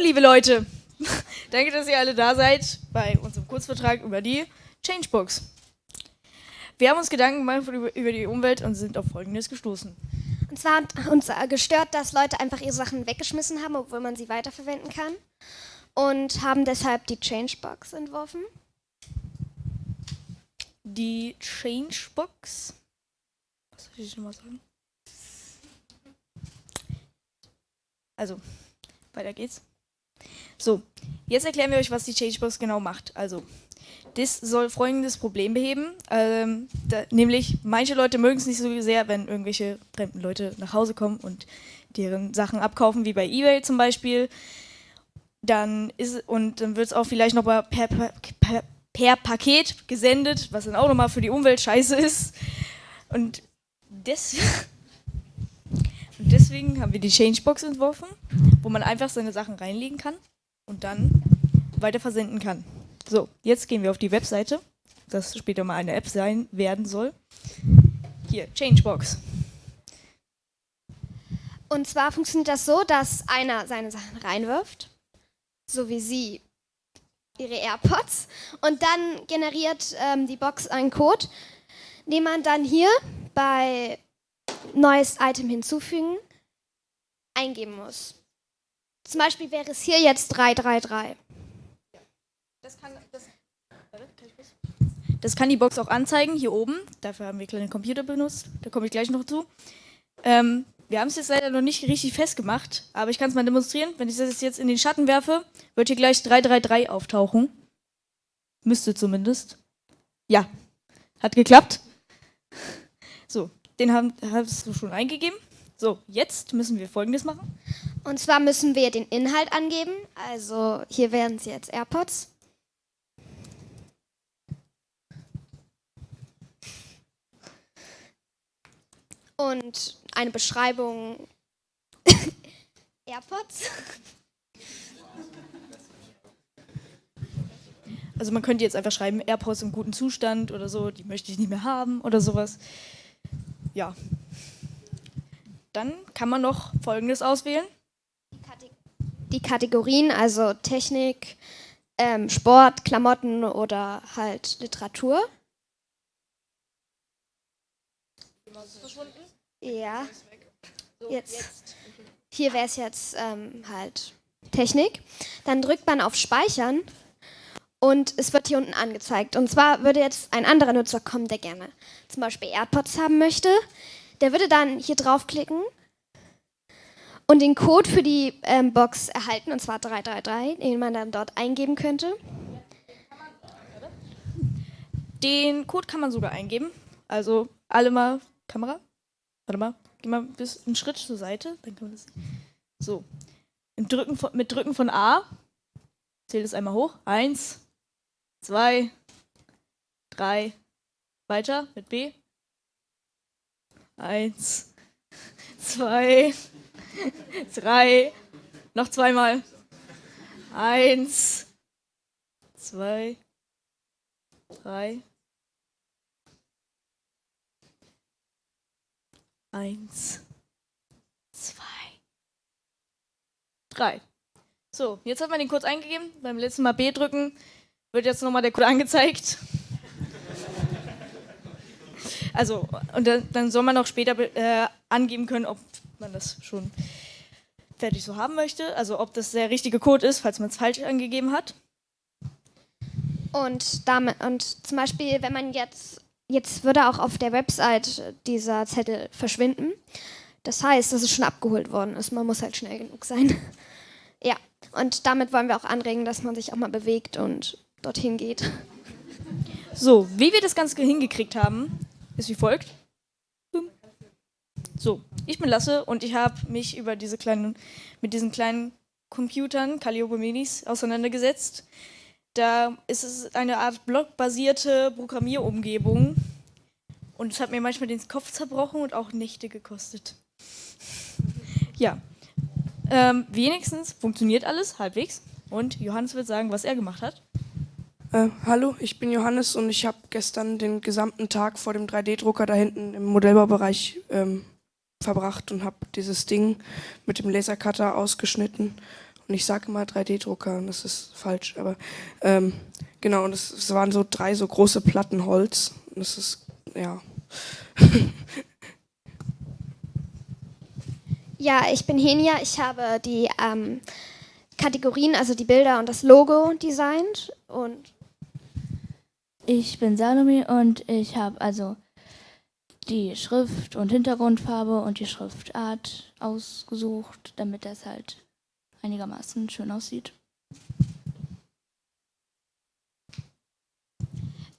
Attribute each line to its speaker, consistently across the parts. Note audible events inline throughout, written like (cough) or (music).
Speaker 1: Hallo liebe Leute, (laughs) danke, dass ihr alle da seid bei unserem Kurzvertrag über die Changebox. Wir haben uns Gedanken gemacht über die Umwelt und sind auf Folgendes gestoßen.
Speaker 2: Und zwar hat uns gestört, dass Leute einfach ihre Sachen weggeschmissen haben, obwohl man sie weiterverwenden kann. Und haben deshalb die Changebox entworfen.
Speaker 1: Die Changebox? Was soll ich nochmal sagen? Also, weiter geht's. So, jetzt erklären wir euch, was die Changebox genau macht. Also, das soll folgendes Problem beheben, ähm, da, nämlich manche Leute mögen es nicht so sehr, wenn irgendwelche fremden Leute nach Hause kommen und deren Sachen abkaufen, wie bei eBay zum Beispiel. Dann ist und dann wird es auch vielleicht noch mal per, per, per, Paket gesendet, was dann auch nochmal für die Umwelt scheiße ist. Und, des (laughs) und deswegen haben wir die Changebox entworfen, wo man einfach seine Sachen reinlegen kann und dann weiter versenden kann. So, jetzt gehen wir auf die Webseite, das später mal eine App sein werden soll. Hier, Changebox.
Speaker 2: Und zwar funktioniert das so, dass einer seine Sachen reinwirft, so wie sie ihre AirPods, und dann generiert ähm, die Box einen Code, den man dann hier bei neues Item hinzufügen eingeben muss. Zum Beispiel wäre es hier jetzt 333.
Speaker 1: Das kann, das, das kann die Box auch anzeigen, hier oben. Dafür haben wir kleine Computer benutzt. Da komme ich gleich noch zu. Ähm, wir haben es jetzt leider noch nicht richtig festgemacht, aber ich kann es mal demonstrieren. Wenn ich das jetzt in den Schatten werfe, wird hier gleich 333 auftauchen. Müsste zumindest. Ja, hat geklappt. So, den haben, hast du schon eingegeben. So, jetzt müssen wir folgendes machen.
Speaker 2: Und zwar müssen wir den Inhalt angeben. Also hier wären es jetzt AirPods. Und eine Beschreibung (laughs) AirPods.
Speaker 1: Also man könnte jetzt einfach schreiben, AirPods im guten Zustand oder so, die möchte ich nicht mehr haben oder sowas. Ja. Dann kann man noch Folgendes auswählen.
Speaker 2: Die Kategorien, also Technik, ähm, Sport, Klamotten oder halt Literatur. Ja. Jetzt. Hier wäre es jetzt ähm, halt Technik. Dann drückt man auf Speichern und es wird hier unten angezeigt. Und zwar würde jetzt ein anderer Nutzer kommen, der gerne zum Beispiel AirPods haben möchte. Der würde dann hier draufklicken und den Code für die ähm, Box erhalten, und zwar 333, den man dann dort eingeben könnte.
Speaker 1: Den Code kann man sogar eingeben. Also alle mal Kamera. Warte mal, geh mal bis einen Schritt zur Seite, dann kann man das. So. Drücken von, mit Drücken von A zählt es einmal hoch. Eins, zwei, drei, weiter mit B. Eins, (laughs) zwei, (laughs) drei, noch zweimal. Eins, zwei, drei. Eins, zwei, drei. So, jetzt hat man den kurz eingegeben. Beim letzten Mal B drücken wird jetzt nochmal der Code angezeigt. (laughs) Also, und dann, dann soll man auch später äh, angeben können, ob man das schon fertig so haben möchte. Also, ob das der richtige Code ist, falls man es falsch angegeben hat.
Speaker 2: Und, damit, und zum Beispiel, wenn man jetzt, jetzt würde auch auf der Website dieser Zettel verschwinden. Das heißt, dass es schon abgeholt worden ist. Man muss halt schnell genug sein. (laughs) ja, und damit wollen wir auch anregen, dass man sich auch mal bewegt und dorthin geht.
Speaker 1: So, wie wir das Ganze hingekriegt haben, ist wie folgt. So, ich bin Lasse und ich habe mich über diese kleinen, mit diesen kleinen Computern, Calliope Minis, auseinandergesetzt. Da ist es eine Art blockbasierte Programmierumgebung und es hat mir manchmal den Kopf zerbrochen und auch Nächte gekostet. Ja, ähm, wenigstens funktioniert alles halbwegs und Johannes wird sagen, was er gemacht hat.
Speaker 3: Äh, hallo, ich bin Johannes und ich habe gestern den gesamten Tag vor dem 3D-Drucker da hinten im Modellbaubereich ähm, verbracht und habe dieses Ding mit dem Lasercutter ausgeschnitten Und ich sage immer 3D-Drucker und das ist falsch, aber ähm, genau, und es, es waren so drei so große Platten Holz. Und das ist, ja. (laughs)
Speaker 2: ja, ich bin Henia. Ich habe die ähm, Kategorien, also die Bilder und das Logo designt und
Speaker 4: ich bin Salome und ich habe also die Schrift und Hintergrundfarbe und die Schriftart ausgesucht, damit das halt einigermaßen schön aussieht.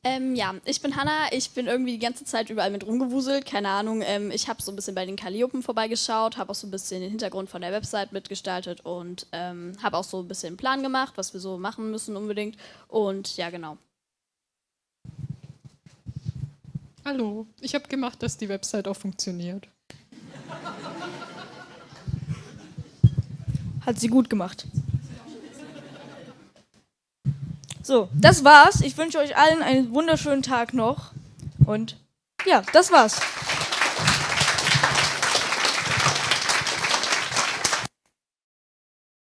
Speaker 5: Ähm, ja, ich bin Hanna. Ich bin irgendwie die ganze Zeit überall mit rumgewuselt. Keine Ahnung. Ähm, ich habe so ein bisschen bei den Calliopen vorbeigeschaut, habe auch so ein bisschen den Hintergrund von der Website mitgestaltet und ähm, habe auch so ein bisschen einen Plan gemacht, was wir so machen müssen unbedingt. Und ja, genau.
Speaker 6: Hallo, ich habe gemacht, dass die Website auch funktioniert.
Speaker 1: Hat sie gut gemacht. So, das war's. Ich wünsche euch allen einen wunderschönen Tag noch. Und ja, das war's.